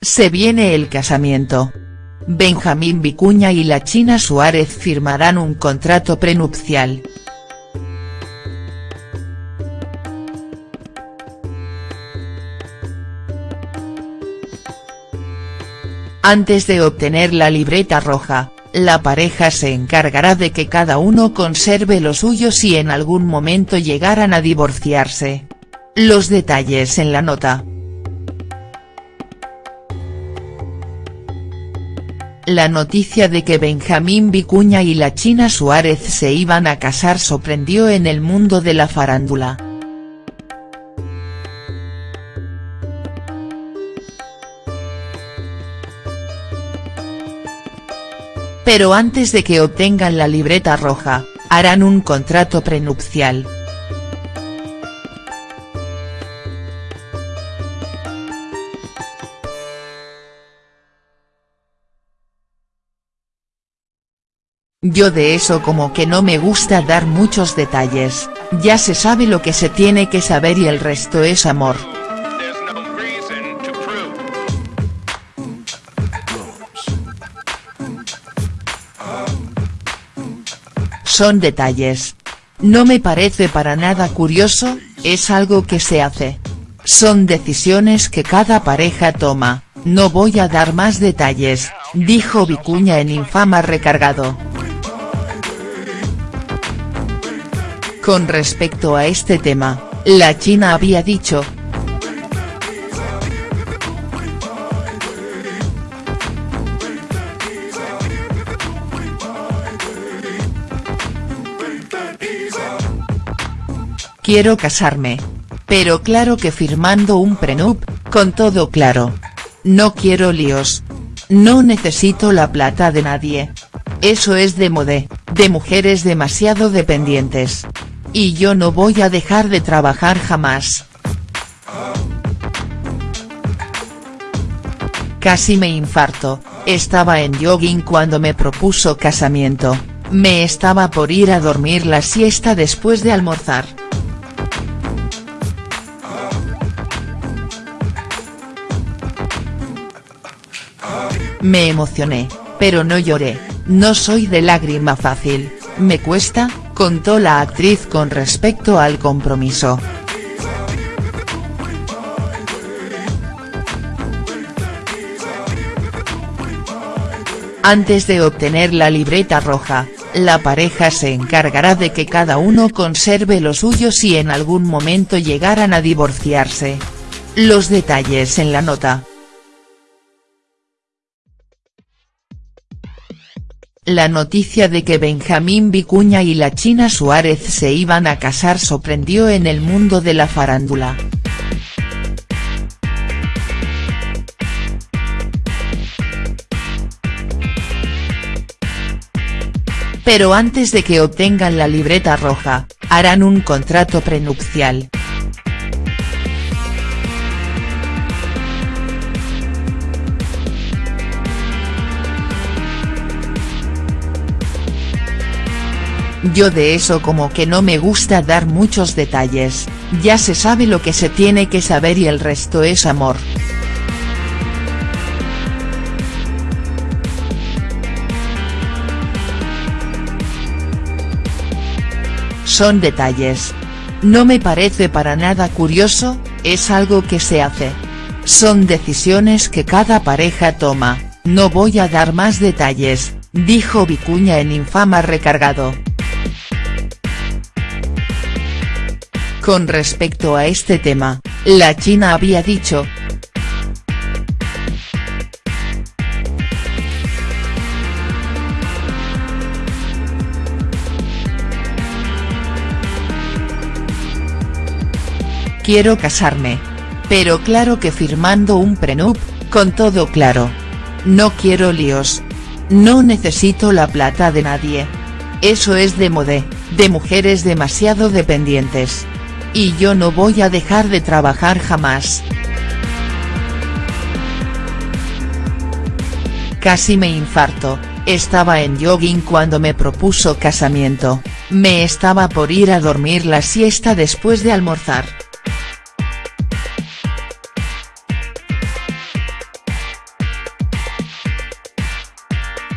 Se viene el casamiento. Benjamín Vicuña y la China Suárez firmarán un contrato prenupcial. Antes de obtener la libreta roja, la pareja se encargará de que cada uno conserve lo suyo si en algún momento llegaran a divorciarse. Los detalles en la nota. La noticia de que Benjamín Vicuña y la China Suárez se iban a casar sorprendió en el mundo de la farándula. Pero antes de que obtengan la libreta roja, harán un contrato prenupcial. Yo de eso como que no me gusta dar muchos detalles, ya se sabe lo que se tiene que saber y el resto es amor. Son detalles. No me parece para nada curioso, es algo que se hace. Son decisiones que cada pareja toma, no voy a dar más detalles, dijo Vicuña en Infama Recargado. Con respecto a este tema, la China había dicho. Quiero casarme. Pero claro que firmando un prenup, con todo claro. No quiero líos. No necesito la plata de nadie. Eso es de modé, de mujeres demasiado dependientes. Y yo no voy a dejar de trabajar jamás. Casi me infarto, estaba en jogging cuando me propuso casamiento, me estaba por ir a dormir la siesta después de almorzar. Me emocioné, pero no lloré, no soy de lágrima fácil, me cuesta, contó la actriz con respecto al compromiso. Antes de obtener la libreta roja, la pareja se encargará de que cada uno conserve lo suyo si en algún momento llegaran a divorciarse. Los detalles en la nota. La noticia de que Benjamín Vicuña y la China Suárez se iban a casar sorprendió en el mundo de la farándula. Pero antes de que obtengan la libreta roja, harán un contrato prenupcial. Yo de eso como que no me gusta dar muchos detalles, ya se sabe lo que se tiene que saber y el resto es amor. Son detalles. No me parece para nada curioso, es algo que se hace. Son decisiones que cada pareja toma, no voy a dar más detalles, dijo Vicuña en Infama Recargado. Con respecto a este tema, la China había dicho. Quiero casarme. Pero claro que firmando un prenup, con todo claro. No quiero líos. No necesito la plata de nadie. Eso es de modé, de mujeres demasiado dependientes. Y yo no voy a dejar de trabajar jamás. Casi me infarto, estaba en jogging cuando me propuso casamiento, me estaba por ir a dormir la siesta después de almorzar.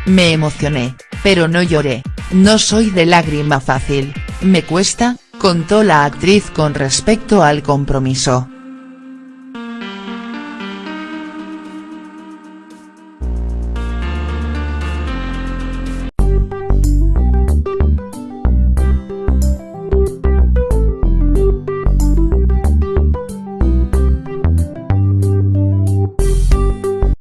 Me emocioné, pero no lloré, no soy de lágrima fácil, me cuesta, contó la actriz con respecto al compromiso.